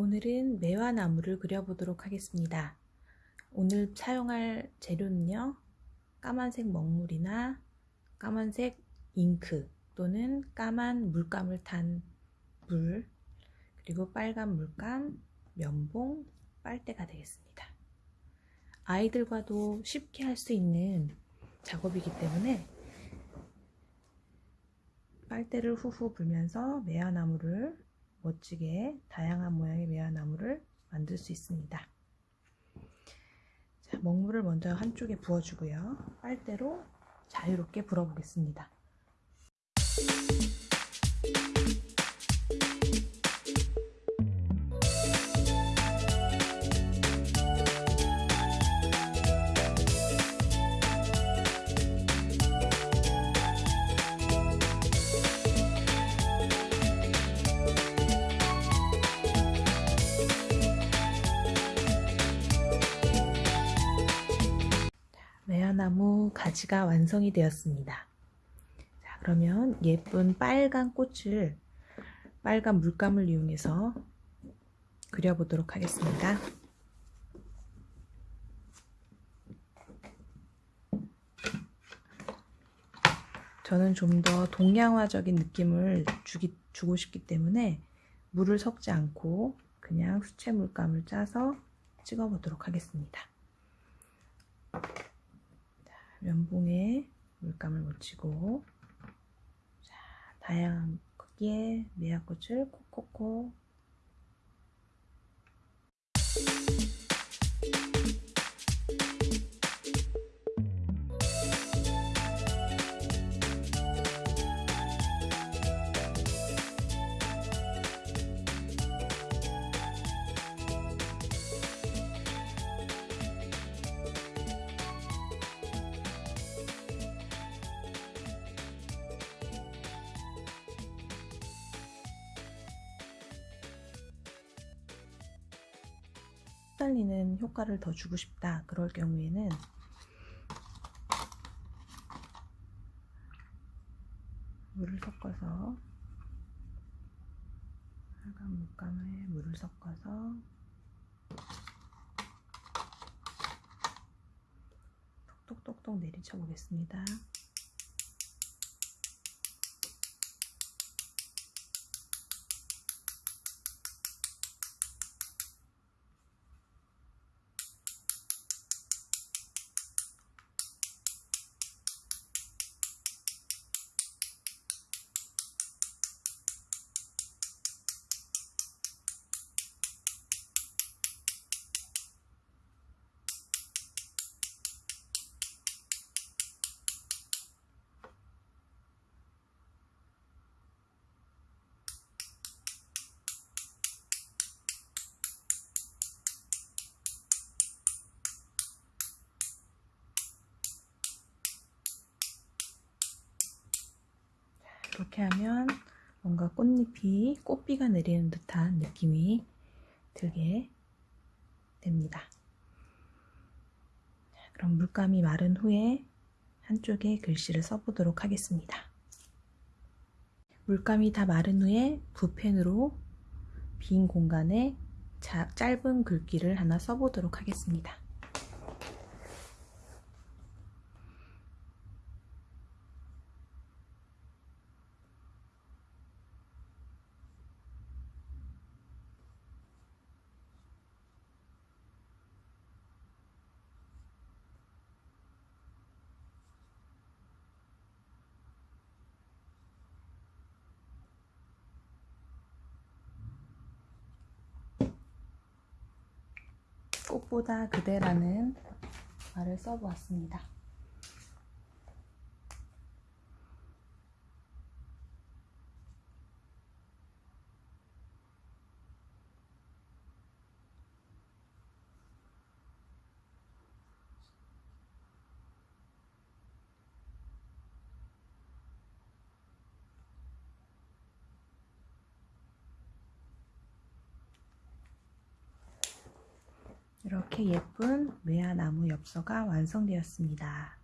오늘은 매화 나무를 그려보도록 하겠습니다. 오늘 사용할 재료는요. 까만색 먹물이나 까만색 잉크 또는 까만 물감을 탄 물, 그리고 빨간 물감, 면봉, 빨대가 되겠습니다. 아이들과도 쉽게 할 수 있는 작업이기 때문에 빨대를 후후 불면서 매화나무를 멋지게 다양한 모양의 매화나무를 만들 수 있습니다. 자, 먹물을 먼저 한쪽에 부어주고요. 빨대로 자유롭게 불어보겠습니다. 매화나무 가지가 완성이 되었습니다. 자, 그러면 예쁜 빨간 꽃을 빨간 물감을 이용해서 그려보도록 하겠습니다. 저는 좀 더 동양화적인 느낌을 주기, 주고 싶기 때문에 물을 섞지 않고 그냥 수채 물감을 짜서 찍어 보도록 하겠습니다. 면봉에 물감을 묻히고 자, 다양한 크기의 매화꽃을 콕콕콕 흩날리는 효과를 더 주고 싶다 그럴 경우에는 물을 섞어서 빨간 물감에 물을 섞어서 톡톡톡톡 내리쳐 보겠습니다. 이렇게 하면 뭔가 꽃잎이 꽃비가 내리는 듯한 느낌이 들게 됩니다. 그럼 물감이 마른 후에 한쪽에 글씨를 써보도록 하겠습니다. 물감이 다 마른 후에 붓펜으로 빈 공간에 짧은 글귀를 하나 써보도록 하겠습니다. 꽃보다 그대라는 말을 써보았습니다. 이렇게 예쁜 매화나무 엽서가 완성되었습니다.